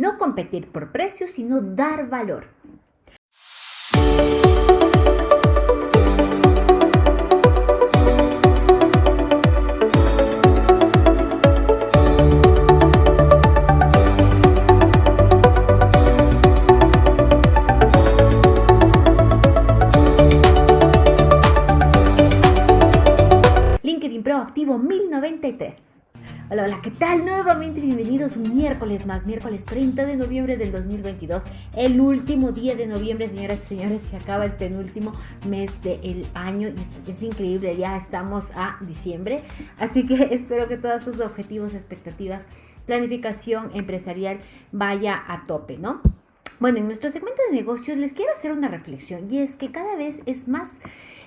No competir por precio, sino dar valor. LinkedIn Proactivo 1093. Hola, hola, ¿qué tal? Nuevamente bienvenidos un miércoles más, miércoles 30 de noviembre del 2022, el último día de noviembre, señoras y señores, se acaba el penúltimo mes del año y es increíble, ya estamos a diciembre, así que espero que todos sus objetivos, expectativas, planificación empresarial vaya a tope, ¿no? Bueno, en nuestro segmento de negocios les quiero hacer una reflexión y es que cada vez es más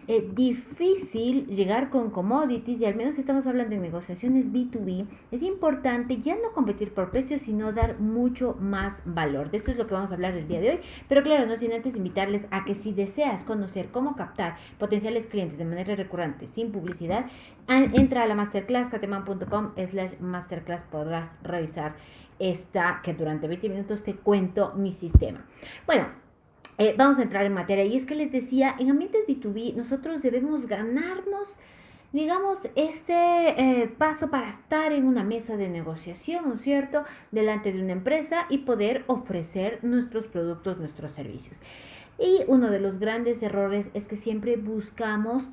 eh, difícil llegar con commodities y al menos estamos hablando de negociaciones B2B, es importante ya no competir por precios, sino dar mucho más valor. De esto es lo que vamos a hablar el día de hoy, pero claro, no sin antes invitarles a que si deseas conocer cómo captar potenciales clientes de manera recurrente sin publicidad, entra a la masterclass cateman.com slash masterclass podrás revisar esta que durante 20 minutos te cuento mi sistema. Bueno, eh, vamos a entrar en materia y es que les decía, en ambientes B2B nosotros debemos ganarnos digamos, ese eh, paso para estar en una mesa de negociación, ¿no es cierto?, delante de una empresa y poder ofrecer nuestros productos, nuestros servicios. Y uno de los grandes errores es que siempre buscamos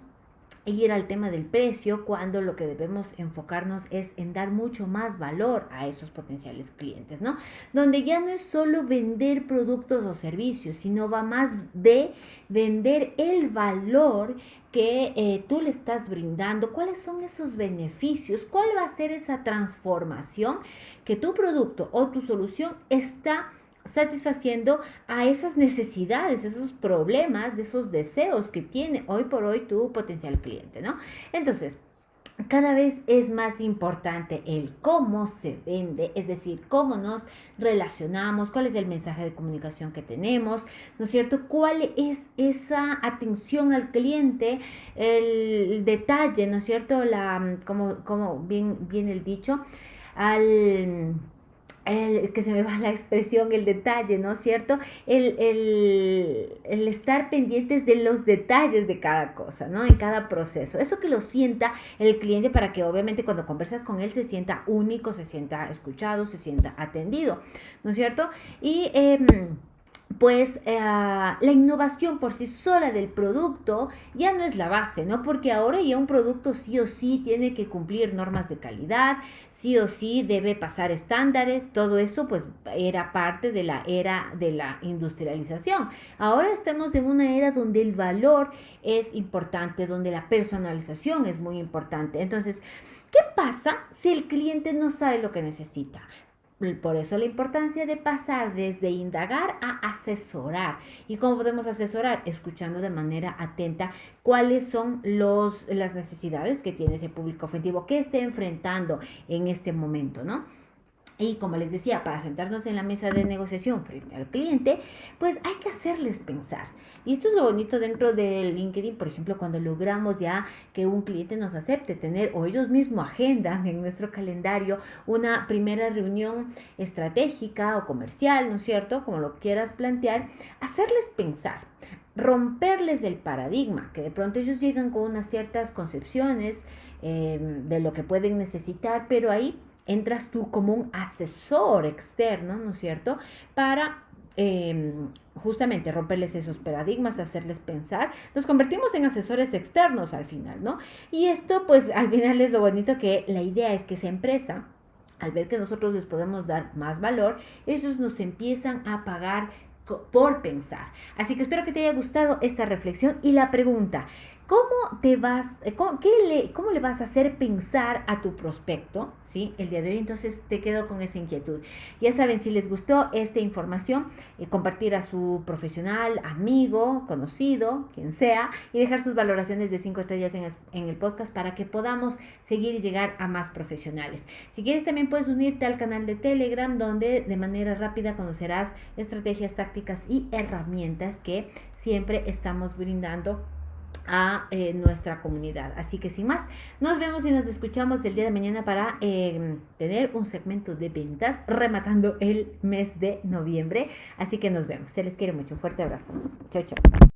ir al tema del precio cuando lo que debemos enfocarnos es en dar mucho más valor a esos potenciales clientes, ¿no? Donde ya no es solo vender productos o servicios, sino va más de vender el valor que eh, tú le estás brindando, cuáles son esos beneficios, cuál va a ser esa transformación que tu producto o tu solución está satisfaciendo a esas necesidades, esos problemas, de esos deseos que tiene hoy por hoy tu potencial cliente, ¿no? Entonces, cada vez es más importante el cómo se vende, es decir, cómo nos relacionamos, cuál es el mensaje de comunicación que tenemos, ¿no es cierto? ¿Cuál es esa atención al cliente, el detalle, ¿no es cierto? La, como, como bien, bien el dicho, al el, que se me va la expresión, el detalle, ¿no es cierto? El, el, estar pendientes de los detalles de cada cosa, ¿no? En cada proceso. Eso que lo sienta el cliente para que obviamente cuando conversas con él se sienta único, se sienta escuchado, se sienta atendido, ¿no es cierto? Y... Em, pues eh, la innovación por sí sola del producto ya no es la base, ¿no? Porque ahora ya un producto sí o sí tiene que cumplir normas de calidad, sí o sí debe pasar estándares, todo eso pues era parte de la era de la industrialización. Ahora estamos en una era donde el valor es importante, donde la personalización es muy importante. Entonces, ¿qué pasa si el cliente no sabe lo que necesita? Por eso la importancia de pasar desde indagar a asesorar. ¿Y cómo podemos asesorar? Escuchando de manera atenta cuáles son los, las necesidades que tiene ese público objetivo, que esté enfrentando en este momento, ¿no? Y como les decía, para sentarnos en la mesa de negociación frente al cliente, pues hay que hacerles pensar. Y esto es lo bonito dentro de LinkedIn, por ejemplo, cuando logramos ya que un cliente nos acepte tener o ellos mismos agendan en nuestro calendario una primera reunión estratégica o comercial, ¿no es cierto? Como lo quieras plantear, hacerles pensar romperles el paradigma, que de pronto ellos llegan con unas ciertas concepciones eh, de lo que pueden necesitar, pero ahí entras tú como un asesor externo, ¿no es cierto? Para em, justamente romperles esos paradigmas, hacerles pensar, nos convertimos en asesores externos al final, ¿no? Y esto pues al final es lo bonito que la idea es que esa empresa al ver que nosotros les podemos dar más valor, ellos nos empiezan a pagar por pensar. Así que espero que te haya gustado esta reflexión y la pregunta, ¿Cómo te vas, eh, qué le, cómo le vas a hacer pensar a tu prospecto? ¿Sí? El día de hoy, entonces te quedo con esa inquietud. Ya saben, si les gustó esta información, eh, compartir a su profesional, amigo, conocido, quien sea, y dejar sus valoraciones de cinco estrellas en, en el podcast para que podamos seguir y llegar a más profesionales. Si quieres, también puedes unirte al canal de Telegram, donde de manera rápida conocerás estrategias, tácticas y herramientas que siempre estamos brindando a eh, nuestra comunidad. Así que sin más, nos vemos y nos escuchamos el día de mañana para eh, tener un segmento de ventas rematando el mes de noviembre. Así que nos vemos. Se les quiere mucho. Fuerte abrazo. Chao, chao.